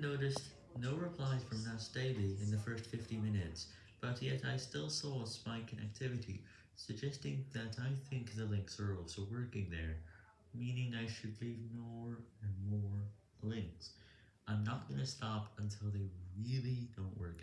noticed no replies from Nas Daily in the first 50 minutes, but yet I still saw a spike in activity, suggesting that I think the links are also working there, meaning I should leave more and more links. I'm not gonna stop until they really don't work.